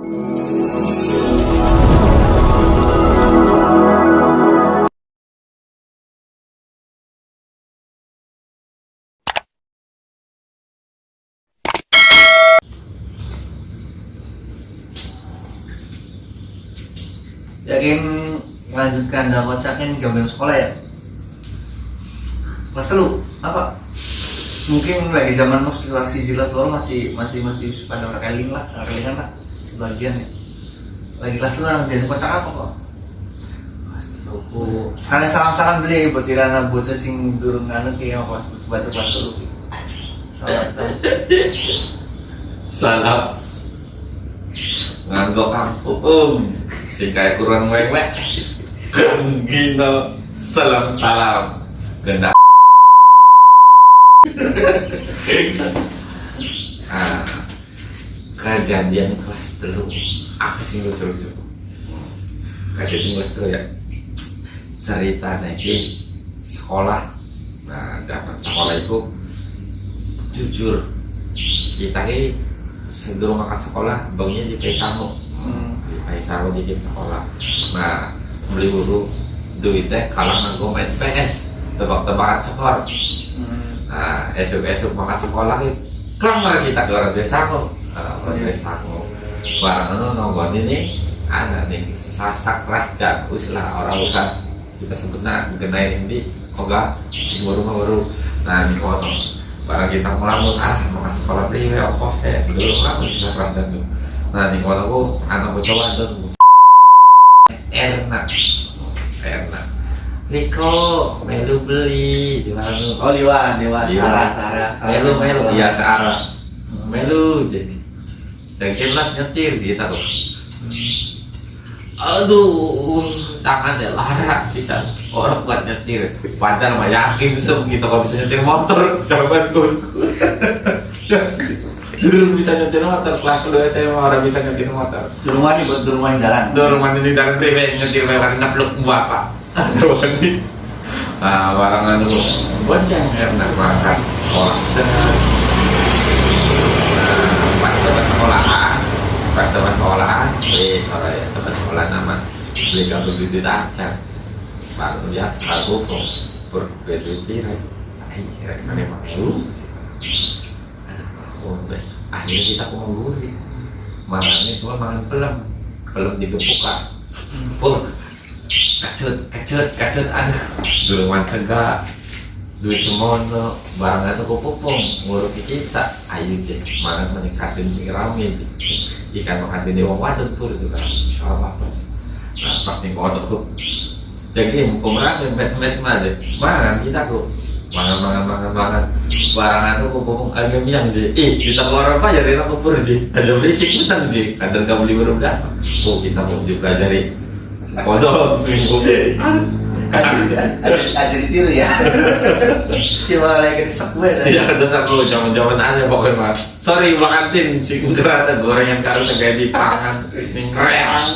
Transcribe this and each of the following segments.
Yakin melanjutkan dan kocaknya nih jam-jam sekolah ya? Kelas lu apa? Mungkin lagi zaman mustilasi jilat lor masih masih masih pada rekeling lah, rekelingan lah sebagian ya. Lagi kelas lu anak jadi kocak apa kok? Lu. Sekalian salam-salam beli buat tirana bocah sing durung anu kayak kelas batu kelas lu. Salam. nganggo kampung sing kayak kurang mewek kan gino salam salam kena ah kejadian kelas telu. Apa sih lucu lucu kejadian kelas telu ya. Cerita nih sekolah. Nah zaman sekolah itu jujur kita ini sebelum makan sekolah bangunnya di Paisamu Hmm. di Paisamu dikit sekolah. Nah beli buru duitnya kalau nganggo main PS tebak-tebakan skor. Hmm. nah esok-esok makan sekolah ini kelar kita ke orang desamu nah, Iya. desamu barang itu nonggon ini anak nih sasak raja wis lah orang usah kita sebutnya genain ini kok gak baru baru nah ini kono barang kita melamun ah makan sekolah beli ya apa saya dulu kan bisa raja tuh nah ini kono aku anak coba tuh enak enak Niko, melu beli, gimana Oh Liwan, Liwan, Iya. Sarah, Sarah. Melu, melu, Sarah. iya searah. Melu, jadi jadi lah nyetir kita tuh. Aduh, tangannya lara kita orang buat nyetir. Padahal mah yakin sem kita kalau bisa nyetir motor, coba gue. Dulu bisa nyetir motor, kelas dua SMA orang bisa nyetir motor. Di rumah nih buat di rumah yang jalan. Rumah ini dari priwe nyetir lewat ngepluk bapak. Aduh ini. Nah, barang anu bonceng enak makan sekolah. Cenas. Nah, pas tempat sekolahan, pas tempat sekolahan, eh sore ya tempat sekolah nama beli kabel bibit acar. Baru biasa aku kok berbeda aja. Eh, kira-kira emang deh. Akhirnya kita mau gurih. Makannya cuma makan pelem, pelem digepukan. Puk, kacut, kacut, kacut, aduh. Dulu sega, duit semono, barang itu kupupung, ngurupi kita. Ayo cek, mangan meningkatin sing rame cek. Ikan makan di wong wadon pur juga, insya Allah apa cek. Nah pas nih kodok tuh, jadi mumpung rame, met-met mah. Mangan kita kok, mangan, mangan, mangan, mangan. Barang itu kupupung agak bilang cek. Eh, kita keluar apa ya kita kupur cek. Aja berisik menang cek. Kadang kau beli baru dah. Oh kita mau pelajari kodok minggu. Aja ditiru ya. Cuma lagi disek gue. Iya terus aku zaman-zaman aja pokoknya mas. Sorry Bang Antin, sih ngerasa goreng yang karo segaji pangan. Ning reang.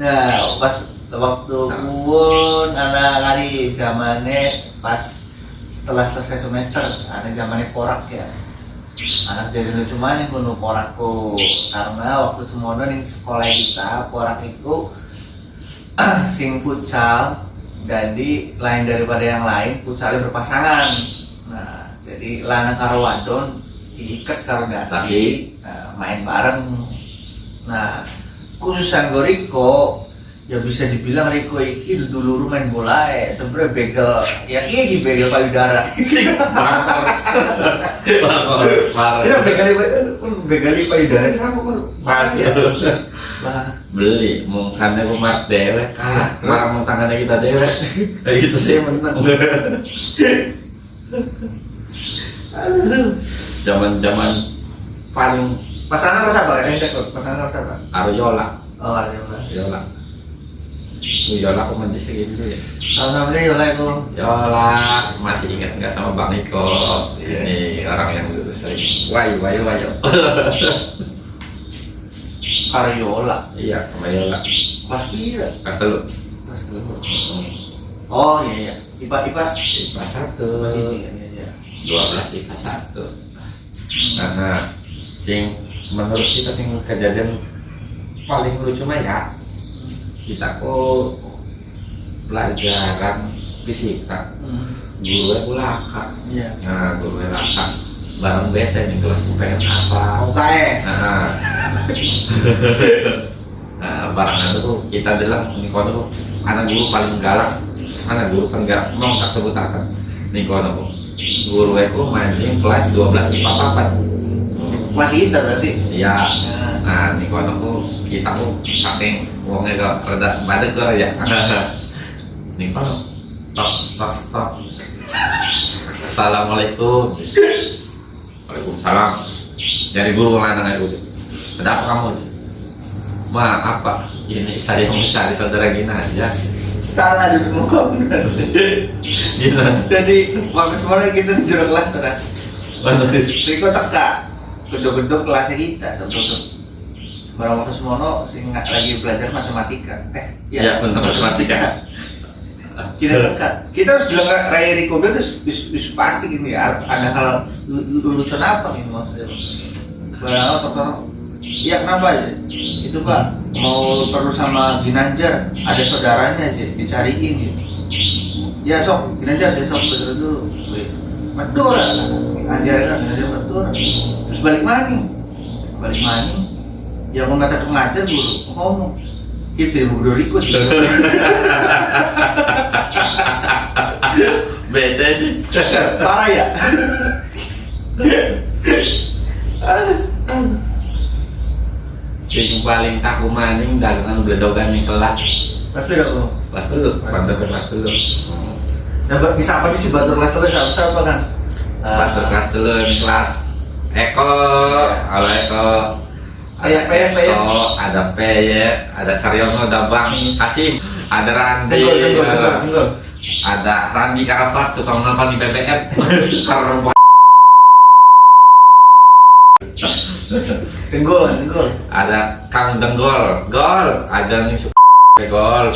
Nah, pas waktu pun anak kali zamannya pas setelah selesai semester ada zamannya porak ya anak jadi lucu mana kuno porakku karena waktu semono nih sekolah kita porak itu sing futsal jadi lain daripada yang lain futsalnya berpasangan nah jadi lanang karo wadon diikat karo dasi nah, main bareng nah khusus yang Riko ya bisa dibilang Riko iki dulu main bola ya sebenernya begal ya iki begal payudara Bakar. Bakar. Bakar. ya begal begal payudara kok Masih. Lah, Beli, mungkinnya aku mat dewek. Kalah, marah mau tangannya kita dewek. Kayak gitu sih menang. aduh. Zaman-zaman paling pasangan rasa apa kok pasangan rasa apa Aryola, oh yang lain. Yola. Itu Yola aku mandi segitu ya. namanya Yola itu Yola masih ingat nggak sama Bang Iko? Ini orang yang dulu sering wayu wayu wayu. Karyola iya sama Yola. kelas pira Kelas dulu. kelas dulu oh iya iya ipa ipa IPA satu. masih iya iya dua belas IPA satu. Karena sing menurut kita sih kejadian paling lucu mah ya kita kok pelajaran fisika. Hmm. gue laka. Yeah. nah gue laka. Barang bete nih kelas gue pengen apa? UKS nah, nah barang itu tuh kita dalam nikono anak guru paling galak. Anak guru paling galak. Mau tak sebut akan. Nikono guru aku main kelas 12 di papapan masih inter berarti? Iya. Ah. Nah di kono ku kita aku saking uangnya gak pada badeg gak ya. Nih pak. Tok tok tok. Assalamualaikum. Waalaikumsalam. Dari guru lanang itu kenapa kamu? Ma apa? Ini saya cari saudara Gina aja. Salah di muka. Gina. Jadi waktu semuanya kita jeruk lah saudara. Waduh, Riko teka gedung-gedung kelasnya kita, gedung Barang waktu semono sing lagi belajar matematika. Eh, Ya, bener, matematika. Kita teka. Kita harus bilang Raya Riko Bel terus bis- bis pasti gini ya. Ada hal lu- lu- lucu apa ini maksudnya? Barang dokter? Iya kenapa aja? Itu pak mau perlu sama Ginanjar ada saudaranya aja dicariin gitu. Ya sok Ginanjar sih sok betul itu. Betul Anjar kan Ginanjar betul. Balik maning, balik maning. Ya mau ngata ngajar dulu ngomong. Kita mau berdua ikut. Beda sih. Parah ya. Sing paling kaku maning dagangan bledogan di kelas. Tapi aku Kelas dulu, mantap kelas dulu. dapat bisa apa sih batur kelas terus siapa kan? Mantap kelas dulu kelas. Eko, halo Eko. Iya, Peyek, Peyek. Eko, ada Peyek, ada Caryono, ada Bang Kasim, ada Randi, tenggol. ada Randi Karafat, tukang nonton di BBM. Karena Tenggol, tenggol. ada Kang Denggol, Gol, aja nih Gol,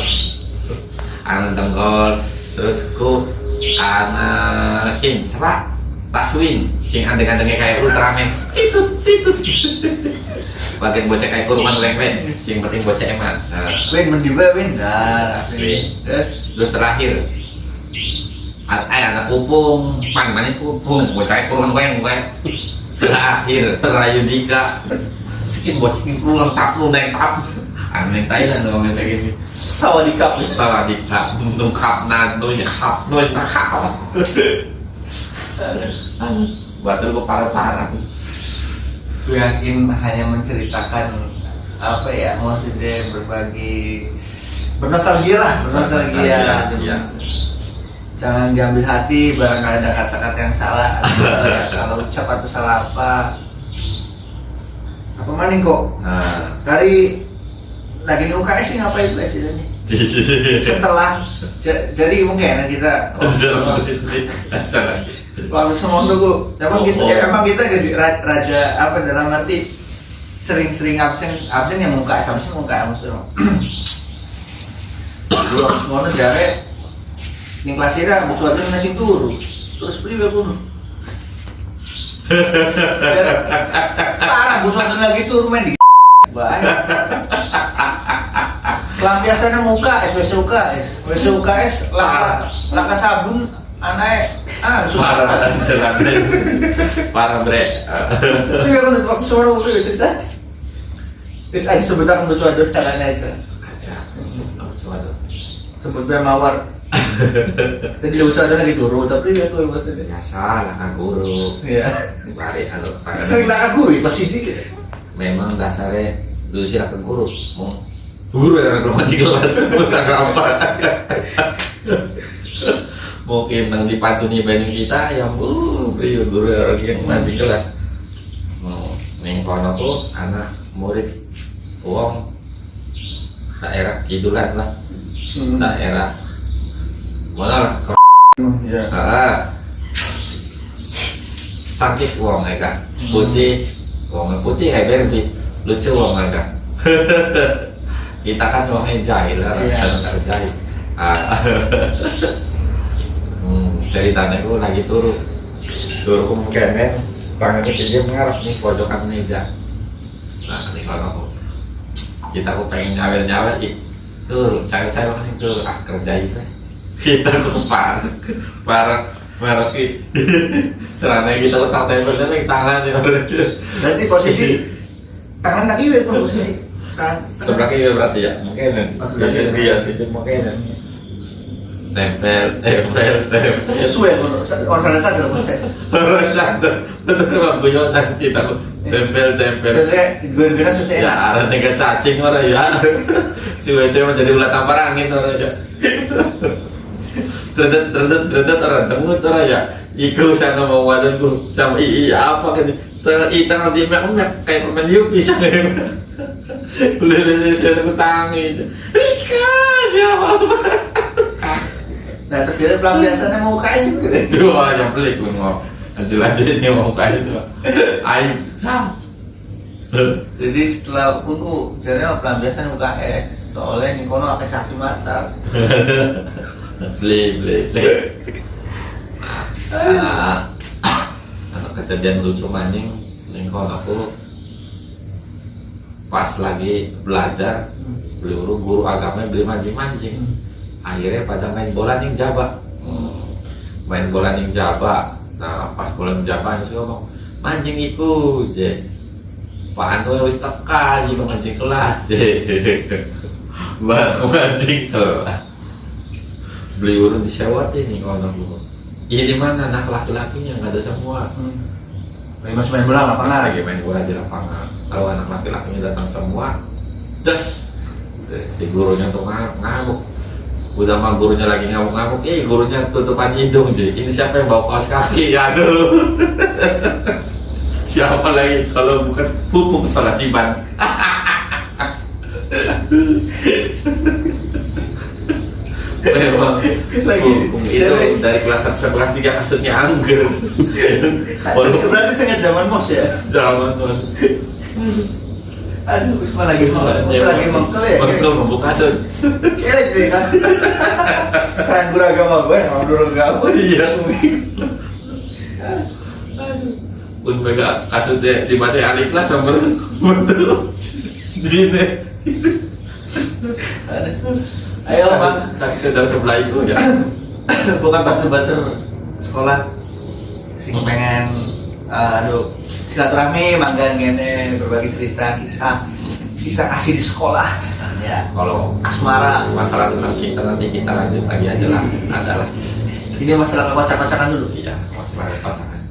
anak Denggol, terus ku anak Kim, siapa? Taswin, sing andeng-andengnya kayak Ultraman, itu, itu, bagian bocah kayak kurungan lengwen, sing penting bocah eman. Nah, Win mendiba Win dah. Win. Terus terus terakhir, a- eh anak pupung, pan mana pupung, bocah kurungan gue yang gue. Terakhir, terayu Dika, skin bocah kurungan tap lu naik tap. Aneh Thailand dong kayak gini. sawa di kap. Salah dikap, nungkap nadoy, hap, noy, Batul gue parah-parah. Gue yakin hanya menceritakan apa ya maksudnya berbagi bernostalgia lah bernostalgia. Iya. jangan diambil hati barang ada kata-kata yang salah ya, salah ucap atau salah apa. Apa maning kok? Nah, dari lagi di UKS sih ngapain setelah ja- jadi mungkin kita waktu semua tuh emang kita Oh, oh. emang kita jadi ra- raja apa dalam arti sering-sering absen absen yang muka absen muka maksudnya dulu semua tuh jare ini kelas ini butuh aja nasi turu terus beli pun parah butuh aja lagi turu main di banyak Lampiasannya muka, SWC UKS SWC UKS, laka, laka sabun, aneh Ah, parah, jelas parah bre. Tapi aku udah waktu semua mau gue cerita Terus aja sebut aku ada caranya itu Aja, suatu. Sebut gue mawar Jadi ada lagi turu, tapi ya tuh maksudnya Biasa lah kan guru. Iya Bari halo. Sering lah aku, pasti dikit Memang dasarnya dulu sih ke guru. Mau guru yang mancing kelas, bukan apa. Mungkin nang dipantuni banding kita yang uh, beliau guru orang yang mancing kelas. Mau ning kono tuh anak murid uang daerah kidulan lah, daerah mana lah Iya Ah. Cantik uang mereka. Putih. Uang putih hebat lebih lucu uang mereka. Kita kan uangnya jahil lah, Iya. yeah. jahil. Ah. hmm, ceritanya gue lagi turu. Turu kemungkinan tangannya dia mengarah nih pojokan meja. kita aku pengen nyawer nyawer itu cewek-cewek kan itu ah kerja itu. Kita aku parah parah parah ki. Serana kita letak tempelnya nih tangan ya Berarti posisi tangan kaki itu posisi tangan sebelah kiri berarti ya mungkin. Oh, sebelah kiri. itu mungkin tempel tempel tempel Ya suwe orang sana saja loh saya. orang santai guyonan kita tempel tempel. Saya gue gue susah ya ada tiga cacing orang ya. Si WC menjadi ulat tampar angin orang ya. Terdet terdet terdet orang dengut orang ya. Iku saya mau wajanku sama i iya apa kan? Tengah i tengah di mek mek kayak permen yupi sana boleh sesuatu aku tangi. Rika siapa Nah terjadi pelampiasannya mau kasih gitu. dua yang pelik gue mau. Dia mau kayak itu ayo sam. Jadi setelah aku jadinya pelampiasan UKS soalnya nih kono pakai saksi mata. beli beli beli. Ah, anak kejadian lucu maning lingkon aku. Pas lagi belajar beli guru guru agama beli mancing mancing akhirnya pada main bola ning jaba main bola ning jaba nah pas bola ning jaba sih ngomong mancing iku je Pak Anto wis teka sih mancing kelas je mancing kelas. Beli urun di sewot ini kalau aku Iya di mana? Anak laki-lakinya nggak ada semua. Lagi masih main bola lapangan. lagi main bola di lapangan. Kalau anak laki-lakinya datang semua, des. Si gurunya tuh ngamuk. Udah mah gurunya lagi ngamuk-ngamuk, eh gurunya tutupan hidung jadi Ini siapa yang bawa kaos kaki? Aduh. siapa lagi kalau bukan pupuk solasiban? Memang Lagi. hukum itu dari kelas 1 sampai kelas 3 kasusnya angger. Walaupun Berarti sangat zaman mos ya. zaman tuh. Aduh, Usma lagi Usma lagi mengkel ya. Mengkel membuka kasut. Kira gitu kan. Sayang guru agama gue, mau guru agama. Iya. Pun mega kasutnya dibaca alif kelas sama betul. Di sini. Ayo bang, kasih ke dalam sebelah itu ya. bukan batur-batur sekolah. Sing pengen, uh, aduh, silaturahmi, mangga ngene berbagi cerita kisah kisah asli di sekolah. Ya, Kalau asmara. masalah tentang cinta nanti kita lanjut lagi aja lah. Ada lah. Ini masalah kepacak-pacakan dulu. Iya, masalah pasangan.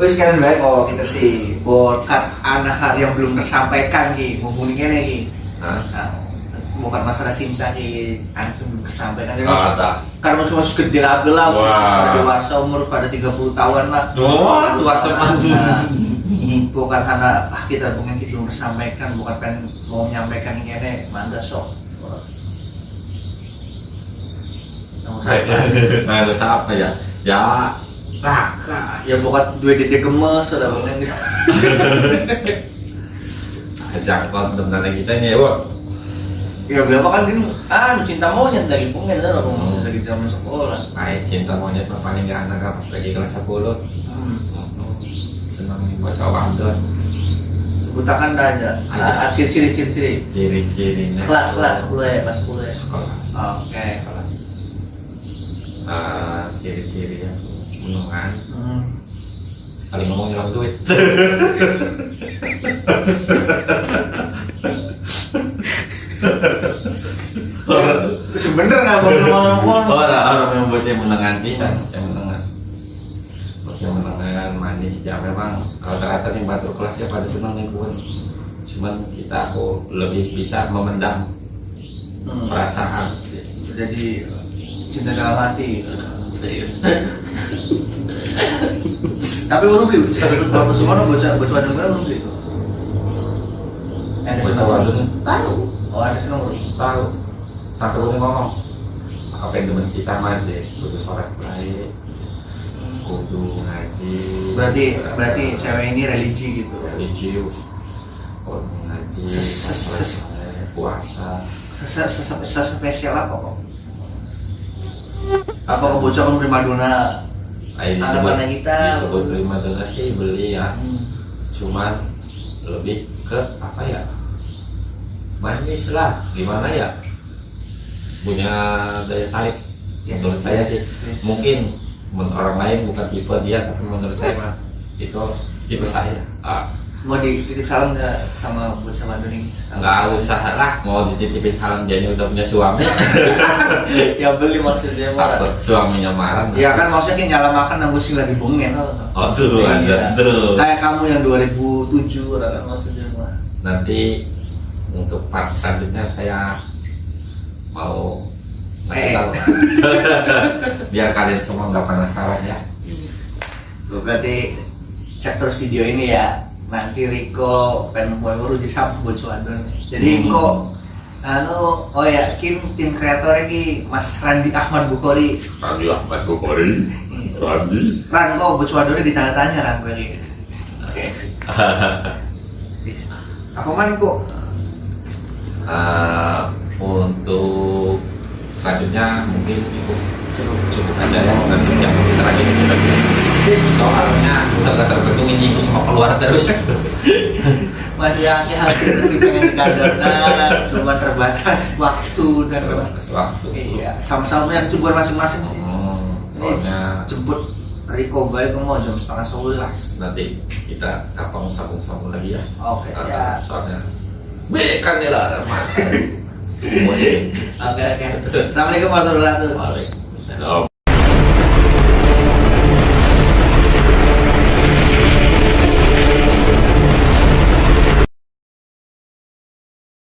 Wih sekarang baik oh kita sih buat anak yang belum tersampaikan nih, ngomongin nih. Nah, bukan masalah cinta nih, langsung tersampaikan. Jadi oh, karena masih masih gede abel lah, pada dewasa umur pada 30 tahun lah. Oh, tua teman. Nah, bukan karena ah, kita mungkin kita belum tersampaikan, bukan pengen mau menyampaikan ini ini, manda sok. Nah, ada siapa ya? Ya, Raka. Ya bukan dua dede gemes, sudah gitu. Ajak konten kita nih, Wak. Ya berapa kan gini, ah cinta monyet dari pengen lah Hmm. dari zaman sekolah. Ay, cinta monyet mah paling gak anak pas lagi kelas 10 Hmm. Senang nih baca wandon Sebutakan aja. Ah, ciri ciri ciri ciri. Ciri-cirinya Kelas kelas sepuluh ya, kelas sepuluh ya. Sekolah Oke. Sekolah Ah, Ciri-ciri ya Menungan Hmm. Sekali ngomong hilang duit Sebenernya nggak mau ngomong. Orang-orang yang bocah menengan pisan Bocah menengan Bocah menengan manis Ya memang rata-rata nih batu kelasnya pada senang pun Cuman kita aku lebih bisa memendam Hmm. perasaan Jadi cinta dalam hati. Tapi baru beli, itu waktu semua bocah bocah gue belum beli. Ada wadon tahu Oh ada senang baru. Sampai udah ngomong apa yang temen kita manje kudu sholat baik kudu ngaji Berarti berarti cewek ini religi gitu. religius kudu ngaji puasa Sesa- sesa- sesa- spesial apa kok? Apa kebocoran prima dona? Ayo disebut Harapannya kita. disebut prima dona sih beli ya Hmm. cuman lebih ke apa ya manis lah gimana ya punya daya tarik. Yes, menurut saya sih yes, mungkin orang lain bukan tipe dia tapi menurut saya mah itu tipe saya. Ah, mau dititip salam nggak sama bocah Bandung ini nggak usah lah mau dititipin salam dia udah punya suami. Ya beli maksudnya mah takut suaminya marah ya kan maksudnya kayak nyala makan nang sih lagi bongen oh tuh Iya. ada tuh kayak kamu yang 2007 kan maksudnya. Mah nanti untuk part selanjutnya saya mau ngasih Eh. tahu. Biar kalian semua nggak penasaran ya. Gue berarti cek terus video ini ya. Nanti Riko pengen mau baru di sub bocah Bandung jadi Hmm. kok anu oh ya kim tim kreator ini Mas Randi Ahmad Bukhari. Randi Ahmad Bukhari. Randi. Ran kok Bandung ditanya-tanya Ran gue ini. Oke. Apa mana kok? Eh, untuk selanjutnya mungkin cukup cukup cukup aja ya. Nanti yang terakhir kita soalnya udah gak terbentuk ini semua keluar terus. Masih yakin hati sih pengen dikandalkan cuma terbatas waktu dan terbatas waktu. Iya sama-sama yang subur masing-masing. Sih Hmm, pokoknya jemput Riko baik mau jam setengah sebelas. Nanti kita kapang sambung-sambung lagi ya. Oke Uh, siap. soalnya. B kan dilarang makan oke oke. Assalamualaikum warahmatullahi wabarakatuh